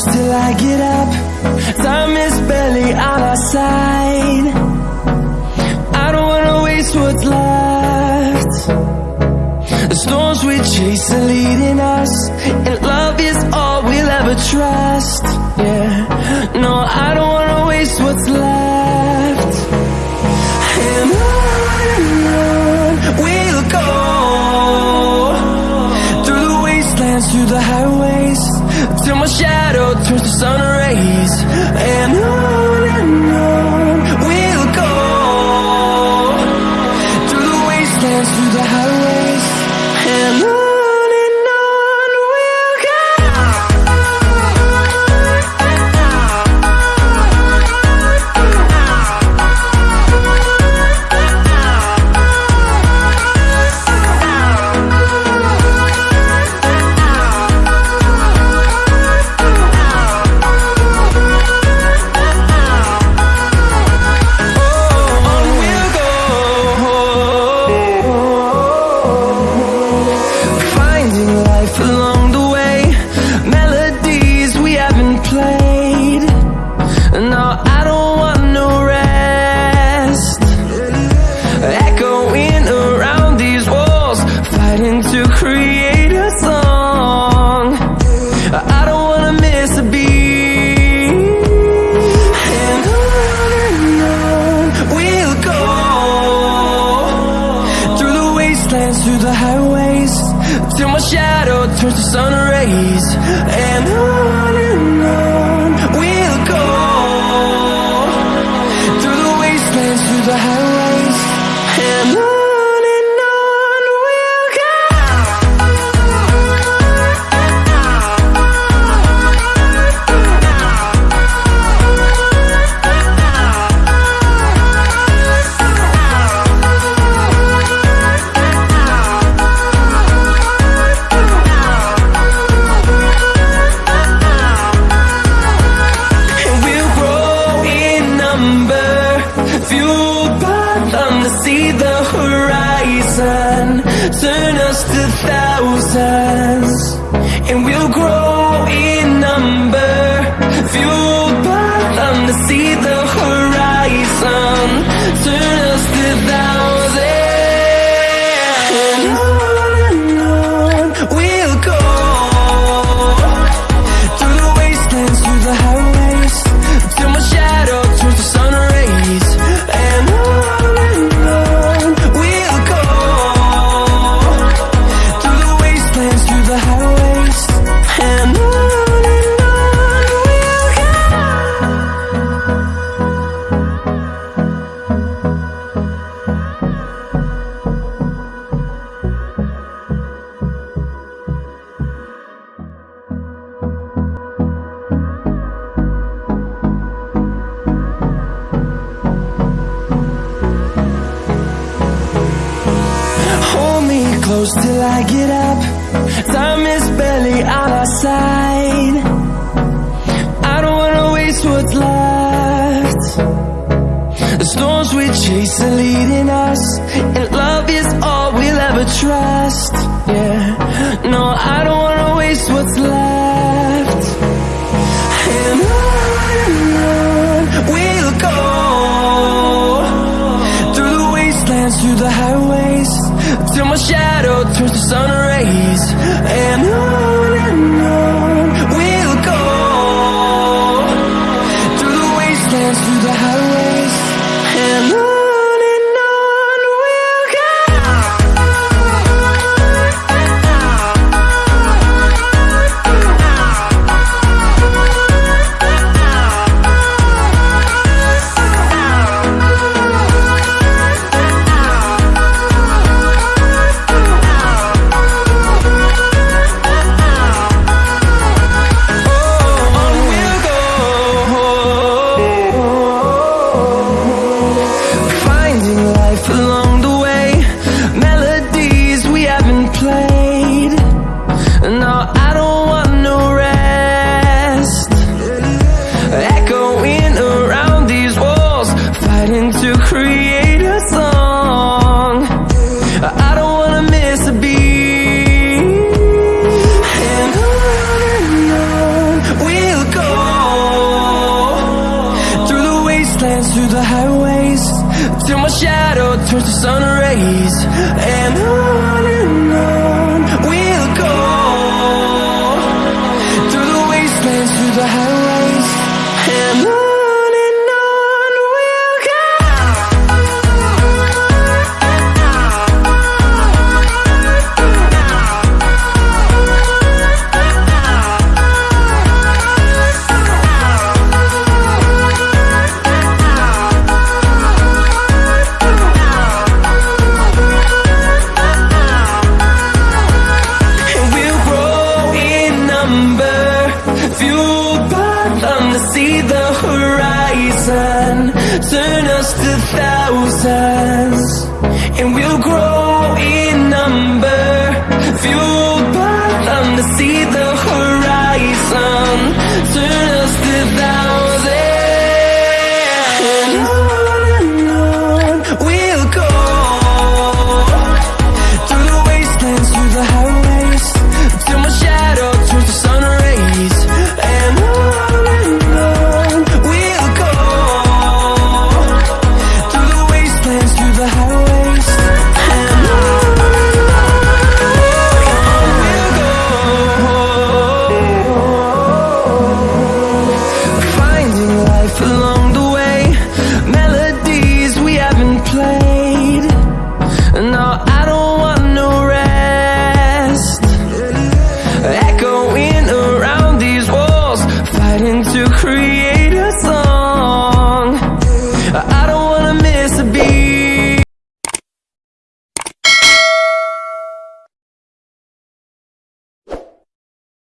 close till I get up. Time is barely on our side. I don't wanna waste what's left. The storms we chase are leading us And love is all we'll ever trust. Yeah, no, I don't wanna waste what's left. And on we'll go. Through the wastelands, through the highways Till my shadow turns to sun rays. And on through the highways Till my shadow turns to sun rays And on and on we'll go. Through the wastelands, through the highways And on see close till I get up. Time is barely on our side. I don't wanna waste what's left. The storms we chase are leading us And love is all we'll ever trust. Yeah, no, I don't wanna waste what's left. And on we'll go. Through the wastelands, through the highways Till my shadow turns to sun rays And on and on we'll go. Through the wastelands, through the highways And on shadow turns to sun rays. And on thousands